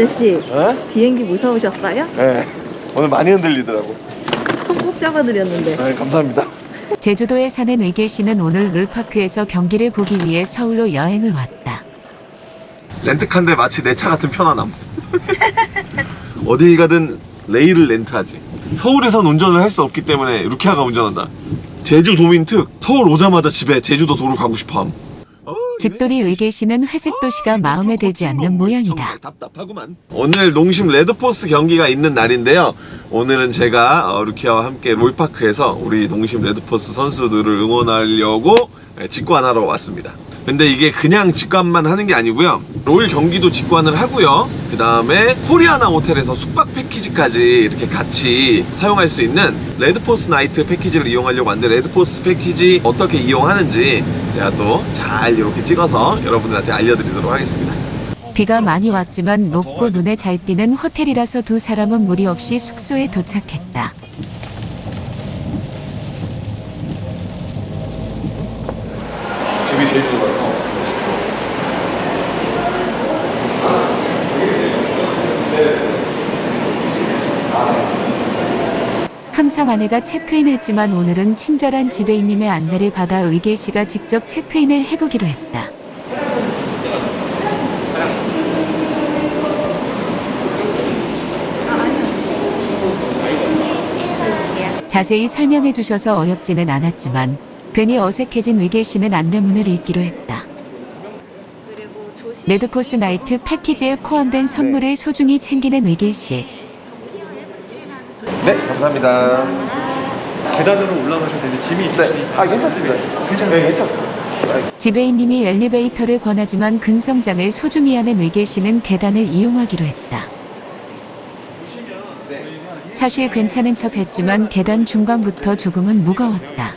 아저씨 네? 비행기 무서우셨어요? 네. 오늘 많이 흔들리더라고. 손 꼭 잡아드렸는데 네, 감사합니다. 제주도에 사는 의계 씨는 오늘 룰파크에서 경기를 보기 위해 서울로 여행을 왔다. 렌트카인데 마치 내 차 같은 편안함. 어디 가든 레일을 렌트하지. 서울에선 운전을 할 수 없기 때문에 루키아가 운전한다. 제주 도민 특. 서울 오자마자 집에 제주도 도로 가고 싶어함. 집돌이 의길 씨는 회색 도시가 마음에 들지 않는 모양이다. 오늘 농심 레드포스 경기가 있는 날인데요. 오늘은 제가 어, 루키아와 함께 롤파크에서 우리 농심 레드포스 선수들을 응원하려고 예, 직관하러 왔습니다. 근데 이게 그냥 직관만 하는 게 아니고요. 롤 경기도 직관을 하고요. 그 다음에 코리아나 호텔에서 숙박 패키지까지 이렇게 같이 사용할 수 있는 레드포스 나이트 패키지를 이용하려고 하는데 레드포스 패키지 어떻게 이용하는지 제가 또 잘 이렇게 찍어서 여러분들한테 알려드리도록 하겠습니다. 비가 많이 왔지만 높고 눈에 잘 띄는 호텔이라서 두 사람은 무리 없이 숙소에 도착했다. 집이 제일 좋아서 항상 아내가 체크인했지만 오늘은 친절한 지배인님의 안내를 받아 의계 씨가 직접 체크인을 해보기로 했다. 자세히 설명해 주셔서 어렵지는 않았지만 괜히 어색해진 의계 씨는 안내문을 읽기로 했다. 레드코스 나이트 패키지에 포함된 선물을 소중히 챙기는 의계 씨. 네 감사합니다 계단으로 올라가셔도 되는데 짐이 네. 있으시니까 아 괜찮습니다 괜찮습니다 네, 괜찮습니다 지배인님이 엘리베이터를 권하지만 근성장을 소중히 하는 의계 씨는 계단을 이용하기로 했다. 사실 괜찮은 척 했지만 계단 중간부터 조금은 무거웠다.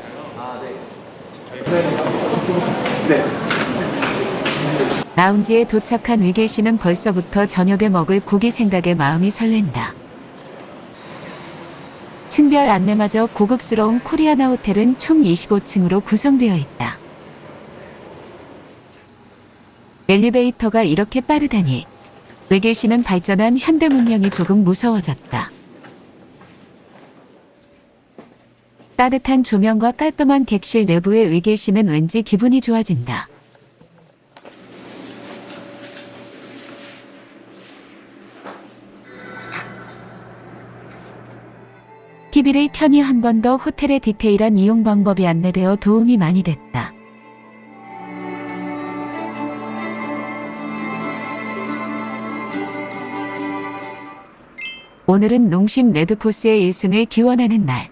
네 라운지에 도착한 의계 씨는 벌써부터 저녁에 먹을 고기 생각에 마음이 설렌다. 층별 안내마저 고급스러운 코리아나 호텔은 총 25층으로 구성되어 있다. 엘리베이터가 이렇게 빠르다니. 의계 씨는 발전한 현대 문명이 조금 무서워졌다. 따뜻한 조명과 깔끔한 객실 내부의 의계 씨는 왠지 기분이 좋아진다. TV를 켜니 한번 더 호텔의 디테일한 이용 방법이 안내되어 도움이 많이 됐다. 오늘은 농심 레드포스의 1승을 기원하는 날.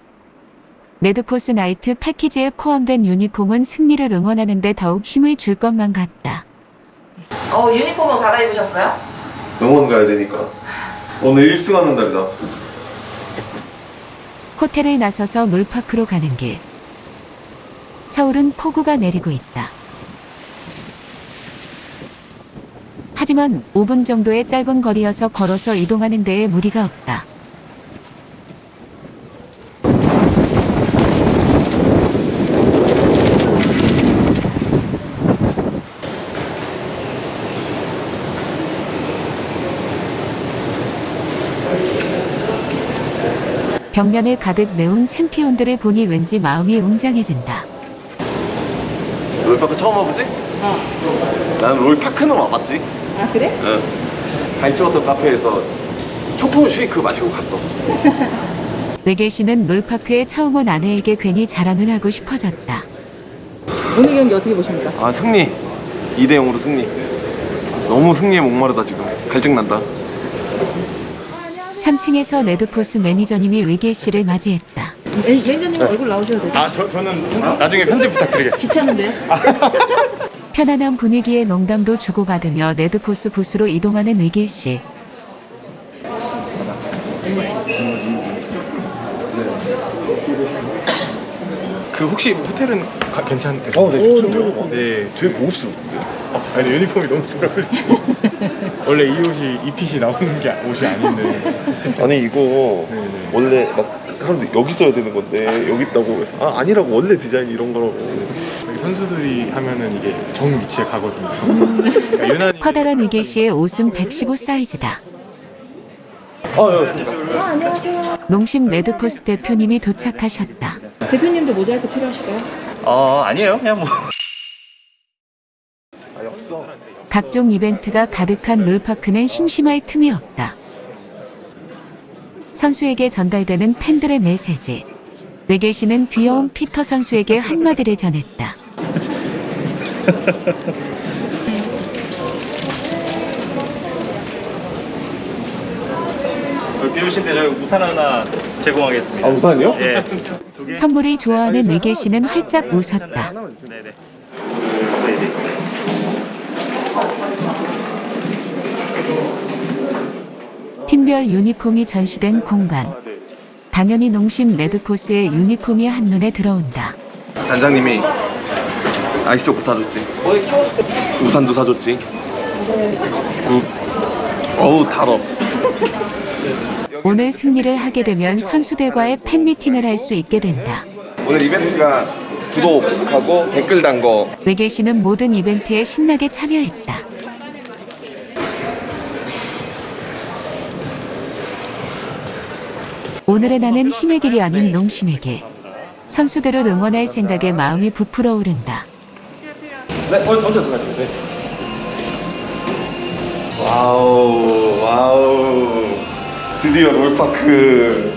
레드포스 나이트 패키지에 포함된 유니폼은 승리를 응원하는 데 더욱 힘을 줄 것만 같다. 어 유니폼은 갈아입으셨어요? 응원 가야 되니까 오늘 1승 하는 날이다 호텔을 나서서 물파크로 가는 길. 서울은 폭우가 내리고 있다. 하지만 5분 정도의 짧은 거리여서 걸어서 이동하는 데에 무리가 없다. 벽면을 가득 메운 챔피언들을 보니 왠지 마음이 웅장해진다. 롤파크 처음 와보지? 어 나는 롤파크는 와봤지 아 그래? 응 빌지워터 카페에서 초코 쉐이크 마시고 갔어 의길 씨는 롤파크에 처음 온 아내에게 괜히 자랑을 하고 싶어졌다. 오늘 경기 어떻게 보십니까? 아 승리 2대 0으로 승리 너무 승리에 목마르다 지금 갈증난다 3층에서 레드포스 매니저님이 의길 씨를 맞이했다. 매니저님 얼굴 나오셔도 되죠? 아 저, 저는 나중에 편집 부탁드리겠습니다 귀찮은데요? 편안한 분위기에 농담도 주고받으며 레드포스 부스로 이동하는 의길 씨. 그 혹시 호텔은 가- 괜찮대요? 어, 네, 좋던데요? 네. 되게 고급스러운데 어, 아니 유니폼이 너무 잘 어울리고 원래 이 옷이 이 핏이 나오는 게 옷이 아닌데 아니 이거 네네. 원래 막 사람들 여기 써야 되는 건데 여기 있다고 해서 아 아니라고 원래 디자인 이런 거라고 선수들이 하면은 이게 정 위치에 가거든요 그러니까 유난히 커다란 의길 씨의 옷은 115 사이즈다. 어, 여기 있습니다. 아, 안녕하세요. 농심 레드포스 대표님이 도착하셨다. 대표님도 모자이크 필요하실까요? 어 아니에요 그냥 뭐 아니, 없어. 각종 이벤트가 가득한 롤파크는 심심할 틈이 없다. 선수에게 전달되는 팬들의 메시지. 외계 씨는 귀여운 피터 선수에게 한마디를 전했다. 비우신데 저희 우산 하나 제공하겠습니다 아, 우산이요? 예 선물을 좋아하는 외계 씨는 활짝 웃었다. 네네 선물이 돼 있어요 팀별 유니폼이 전시된 공간. 당연히 농심 레드포스의 유니폼이 한눈에 들어온다. 단장님이 아이스 초코 사줬지. 우산도 사줬지. 응. 어우, 달어. 오늘 승리를 하게 되면 선수들과의 팬미팅을 할 수 있게 된다. 오늘 이벤트가 구독하고 댓글 단 거. 의길 씨는 모든 이벤트에 신나게 참여했다. 오늘의 나는 힘의길이 아닌 농심의 길 선수들을 응원할 생각에 마음이 부풀어 오른다. 네, 언- 언제 들어가셨어요? 와우, 와우. 드디어 롤파크.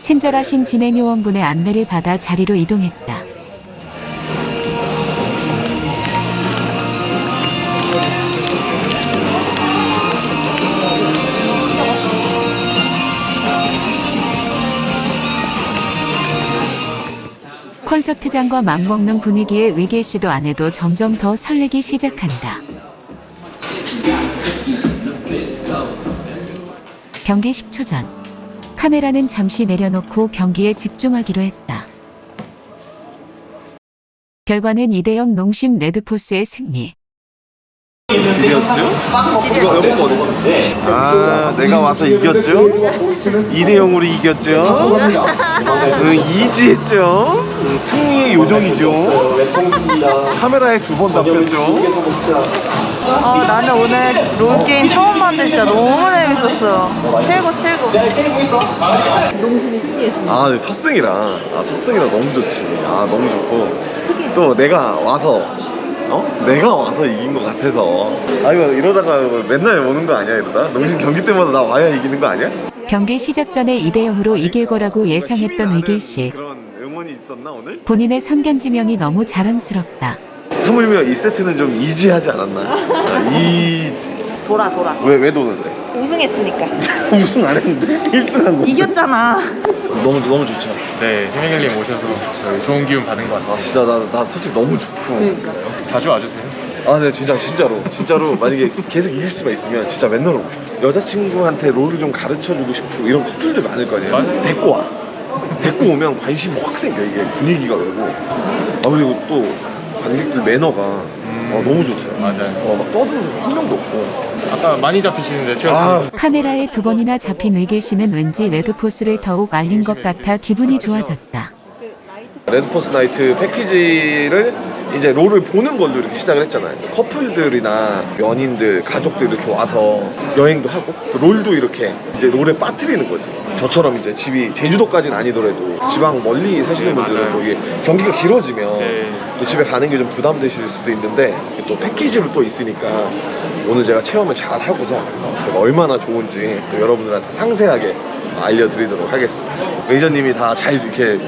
친절하신 진행 요원분의 안내를 받아 자리로 이동했다. 콘서트장과 맞먹는 분위기에 의계 씨도 안 해도 점점 더 설레기 시작한다. 경기 10초 전. 카메라는 잠시 내려놓고 경기에 집중하기로 했다. 결과는 2대0 농심 레드포스의 승리. 아, 내가 와서 이겼죠? 2대 0으로 이겼죠? 응, 이지했죠? 응, 승리의 요정이죠? 카메라에 두번 잡혔죠? 어, 나는 오늘 롤게임 처음 봤는데 진짜 너무 재밌었어요. 최고, 최고. 농심이 승리했습니다. 아, 네, 첫 승이라. 아, 첫 승이라 너무 좋지. 아, 너무 좋고. 또 내가 와서, 어? 내가 와서 이긴 것 같아서. 아, 이거 이러다가 맨날 오는 거 아니야, 이러다? 농심 경기 때마다 나 와야 이기는 거 아니야? 경기 시작 전에 2대0으로 이길 거라고 예상했던 의길 씨. 그런 응원이 있었나, 오늘? 본인의 선견지명이 너무 자랑스럽다. 하물며 이 세트는 좀 이지하지 않았나? 아, 이지. 돌아, 돌아. 왜, 왜 도는데? 우승했으니까. 우승 안 했는데? 1승 한 거. 이겼잖아. 너무, 너무 좋죠. 네 희명일님 오셔서 저희 좋은 기운 받은 것 아, 같아요 진짜 나, 나 솔직히 너무 좋고. 자주 와주세요 아, 네, 진짜, 진짜로. 진짜로, 만약에 계속 이길 수만 있으면 진짜 맨날 오고 싶어. 여자친구한테 롤을 좀 가르쳐 주고 싶고, 이런 커플들 많을 거 아니에요? 맞아요. 데리고 와. 데리고 오면 관심이 확 생겨, 이게 분위기가 그러고. 아, 그리고 또, 관객들 매너가 어, 너무 좋대요. 맞아요 어, 막 떠드는 사람 한 명도 없고. 아까 많이 잡히시는데 제가 아, 카메라에 두 번이나 잡힌 의길 씨는 왠지 레드포스를 더욱 알린 것 같아 기분이 좋아졌다. 레드포스 나이트 패키지를 이제 롤을 보는 걸로 이렇게 시작을 했잖아요. 커플들이나 연인들, 가족들 이렇게 와서 여행도 하고 또 롤도 이렇게 이제 롤에 빠뜨리는 거지. 저처럼 이제 집이 제주도까지는 아니더라도 지방 멀리 사시는 네, 분들은. 또 이게 경기가 길어지면 네. 또 집에 가는 게 좀 부담되실 수도 있는데 또 패키지로 또 있으니까 오늘 제가 체험을 잘 하고자 제가 얼마나 좋은지 또 여러분들한테 상세하게 알려드리도록 하겠습니다. 매니저님이 다 잘 이렇게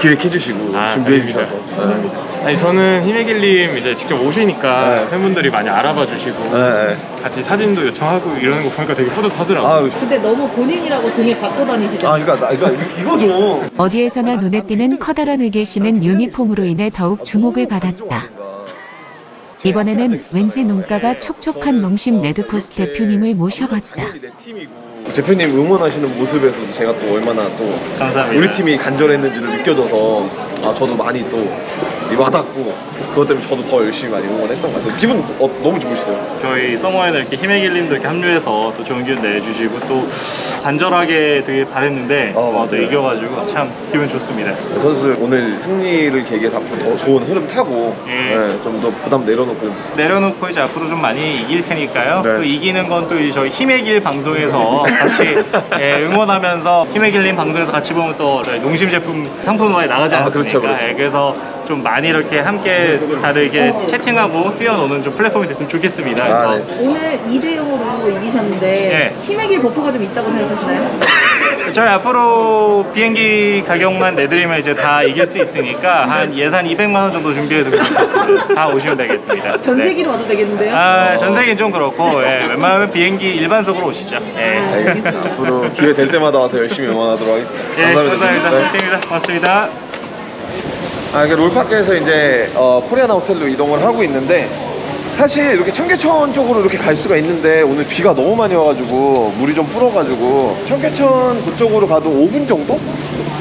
기획해 주시고 아, 준비해 아닙니다. 주셔서 네. 아니 저는 희명일님 이제 직접 오시니까 네. 팬분들이 많이 알아봐 주시고 네, 네. 같이 사진도 요청하고 이러는 거 보니까 되게 뿌듯하더라고요 아, 근데 너무 본인이라고 등에 갖고 다니시잖아. 아, 그러니까, 나, 그러니까 이- 이거 좀 어디에서나 눈에 띄는 커다란 의길 씨는 유니폼으로 인해 더욱 주목을 받았다. 이번에는 왠지 눈가가 촉촉한 농심 레드포스 대표님을 모셔봤다. 대표님 응원하시는 모습에서도 제가 또 얼마나 또 감사합니다 우리 팀이 간절했는지를 느껴져서 아 저도 많이 또 와닿고 그것 때문에 저도 더 열심히 많이 응원했던 것 같아요. 기분 어, 너무 좋으시대요. 저희 서머에는 이렇게 힘의 길님도 이렇게 합류해서 또 좋은 기운 내주시고 또 간절하게 되게 바랬는데 어, 어, 또. 이겨가지고 참 기분 좋습니다. 선수 오늘 승리를 계기해서 앞으로 더 좋은 흐름 타고 네, 예. 좀더 부담 내려놓고 내려놓고 이제 앞으로 좀 많이 이길 테니까요. 네. 또 이기는 건 또 저희 힘의 길 방송에서 같이 예, 응원하면서 힘의 길님 방송에서 같이 보면 또 농심 제품 상품화에 나가지 아, 않습니까? 그렇죠, 그렇죠. 예, 그래서 좀 많이 이렇게 함께 다들 이렇게 채팅하고 뛰어노는 좀 플랫폼이 됐으면 좋겠습니다. 아, 그래서 네. 오늘 2대 0으로 이기셨는데 네. 힘의 길 버프가 좀 있다고 생각하시나요? 저희 앞으로 비행기 가격만 내드리면 이제 다 이길 수 있으니까 한 예산 200만 원 정도 준비해두고 있습니다. 다 오시면 되겠습니다. 전 네. 세계로 와도 되겠는데요? 아, 전 세계는 좀 그렇고 예, 웬만하면 비행기 일반석으로 오시죠. 예. 알겠습니다. 앞으로 기회 될 때마다 와서 열심히 응원하도록 하겠습니다. 예, 감사합니다. 네. 팬입니다. 고맙습니다. 아, 이게 롤파크에서 이제 어, 코리아나 호텔로 이동을 하고 있는데 사실 이렇게 청계천 쪽으로 이렇게 갈 수가 있는데 오늘 비가 너무 많이 와가지고 물이 좀 불어가지고 청계천 그쪽으로 가도 5분 정도?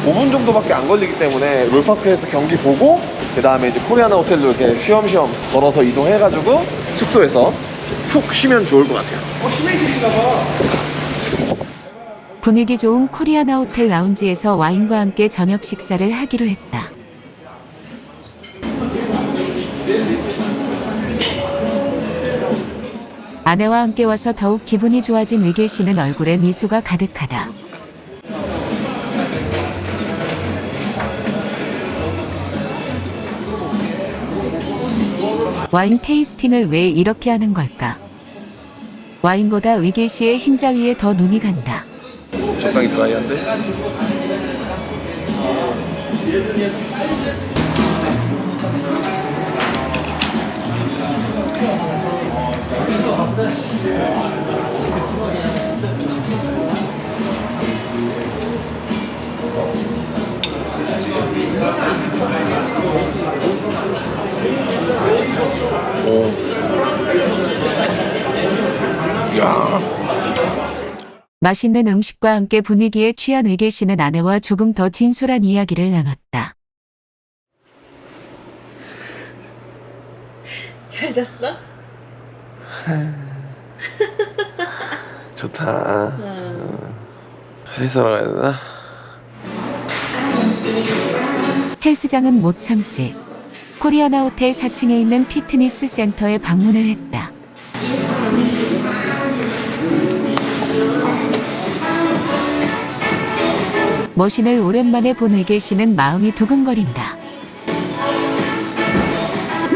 5분 정도밖에 안 걸리기 때문에 롤파크에서 경기 보고 그 다음에 이제 코리아나 호텔로 이렇게 쉬엄쉬엄 걸어서 이동해가지고 숙소에서 푹 쉬면 좋을 것 같아요. 어, 쉬면 계신가 봐. 분위기 좋은 코리아나 호텔 라운지에서 와인과 함께 저녁 식사를 하기로 했다. 아내와 함께 와서 더욱 기분이 좋아진 위계 씨는 얼굴에 미소가 가득하다. 와인 테이스팅을 왜 이렇게 하는 걸까? 와인보다 위계 씨의 흰자 위에 더 눈이 간다. 적당히 드라이한데? 맛있는 음식과 함께 분위기에 취한 의계 씨는 아내와 조금 더 진솔한 이야기를 나눴다. 잘 잤어? 좋다. 응. 헬스하러 가야 되나? 헬스장은 못 참지. 코리아나 호텔 4층에 있는 피트니스 센터에 방문을 했다. 머신을 오랜만에 본 의계 씨는 마음이 두근거린다.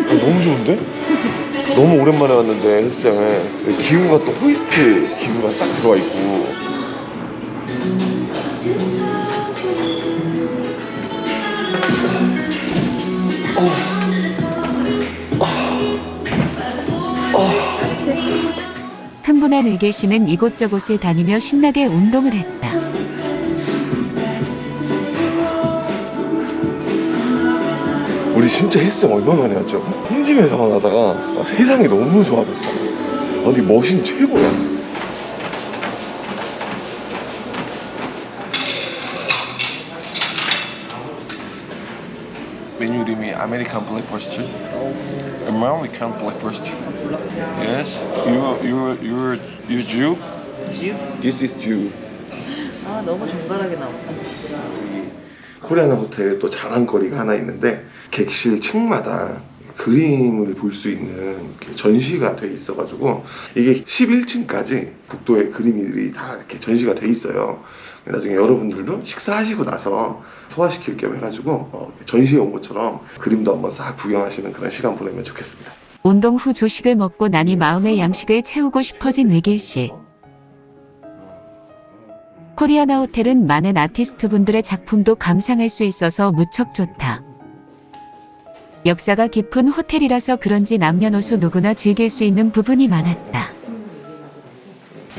어, 너무 좋은데? 너무 오랜만에 왔는데 헬스장에 기구가 또 호이스트 기구가 싹 들어와 있고 흥분한 의계 씨는 이곳저곳을 다니며 신나게 운동을 했다. 우리 진짜 헬스장 얼마 만에 왔죠? 홈짐에서 만 하다가 아, 세상이 너무 좋아졌다 어디 머신 최고야 메뉴 이름이 아메리칸 블랙버스트 아메리칸 블랙버스트 Yes, you you you you Jew? 지우? This is Jew 아 너무 정갈하게 나왔다. 코리아나 호텔에 또 자랑거리가 하나 있는데 객실 층마다 그림을 볼 수 있는 전시가 돼 있어 가지고 이게 11층까지 복도에 그림들이 다 이렇게 전시가 돼 있어요. 나중에 여러분들도 식사하시고 나서 소화시킬 겸 해가지고 어, 전시에 온 것처럼 그림도 한번 싹 구경하시는 그런 시간 보내면 좋겠습니다. 운동 후 조식을 먹고 나니 마음의 양식을 채우고 싶어진 의길 씨. 코리아나 호텔은 많은 아티스트 분들의 작품도 감상할 수 있어서 무척 좋다. 역사가 깊은 호텔이라서 그런지 남녀노소 누구나 즐길 수 있는 부분이 많았다.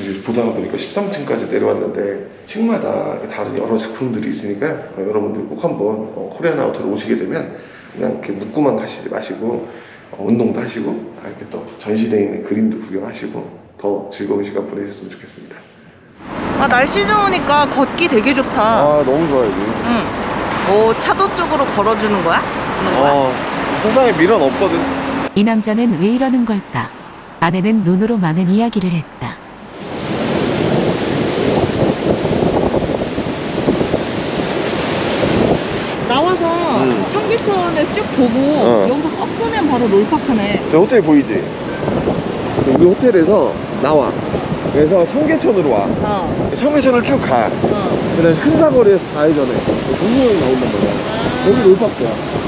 이제 보다가 보니까 13층까지 내려왔는데 층마다 다른 여러 작품들이 있으니까 어, 여러분들 꼭 한번 어, 코리아나 호텔 오시게 되면 그냥 이렇게 묵고만 가시지 마시고 어, 운동도 하시고 아, 이렇게 또 전시되어 있는 그림도 구경하시고 더 즐거운 시간 보내셨으면 좋겠습니다. 아 날씨 좋으니까 걷기 되게 좋다. 아 너무 좋아요. 응. 뭐 차도 쪽으로 걸어주는 거야? 하는 거야? 어 세상에 미련 없거든. 이 남자는 왜 이러는 걸까? 아내는 눈으로 많은 이야기를 했다. 나와서 음. 청계천을 쭉 보고 어. 여기서 꺾으면 바로 롤파크네. 저 호텔 보이지? 우리 호텔에서 나와. 그래서 청계천으로 와. 어. 청계천을 쭉 가. 어. 그다음 에 큰 사거리에서 좌회전해. 동료형이 나온단 말이야. 여기 롤파크야.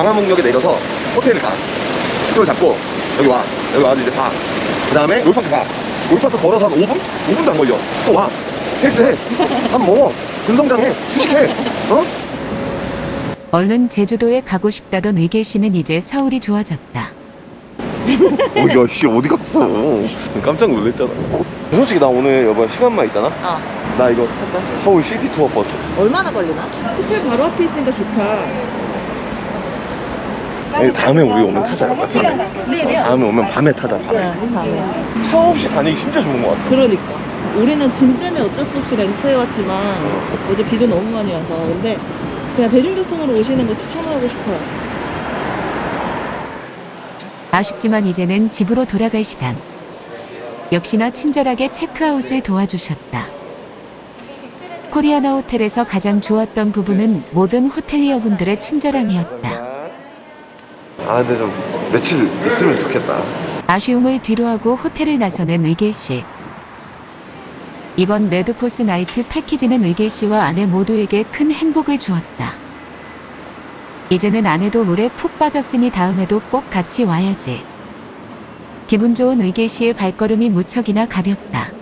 강화문역에 내려서 호텔을 가. 그걸 잡고 여기 와. 여기 와서 이제 봐. 그 다음에 롤파크 가. 롤파크 걸어서 한 5분? 5분도 안 걸려. 또 와. 헬스해. 밥 먹어. 근성장해. 휴식해. 어? 얼른 제주도에 가고 싶다던 의길 씨는 이제 서울이 좋아졌다. 어, 야, 씨, 어디 갔어? 깜짝 놀랐잖아. 솔직히 나 오늘 여보 시간만 있잖아? 어. 나 이거 탄다? 서울 시티 투어 버스. 얼마나 걸리나? 호텔 바로 앞에 있으니까 좋다. 아니, 다음에 우리 오면 타자, 여보. 다음에. 다음에 오면 밤에 타자, 밤에. 네, 다음에. 차 없이 다니기 진짜 좋은 것 같아. 그러니까. 우리는 짐 때문에 어쩔 수 없이 렌트해 왔지만 어 제 비도 너무 많이 와서 근데 그냥 대중교통으로 오시는 거 추천하고 싶어요. 아쉽지만 이제는 집으로 돌아갈 시간. 역시나 친절하게 체크아웃을 도와주셨다. 코리아나 호텔에서 가장 좋았던 부분은 모든 호텔리어분들의 친절함이었다. 아, 근데 좀 며칠 있으면 좋겠다. 아쉬움을 뒤로하고 호텔을 나서는 의길 씨. 이번 레드포스 나이트 패키지는 의길 씨와 아내 모두에게 큰 행복을 주었다. 이제는 아내도 롤에 푹 빠졌으니 다음에도 꼭 같이 와야지. 기분 좋은 의길 씨의 발걸음이 무척이나 가볍다.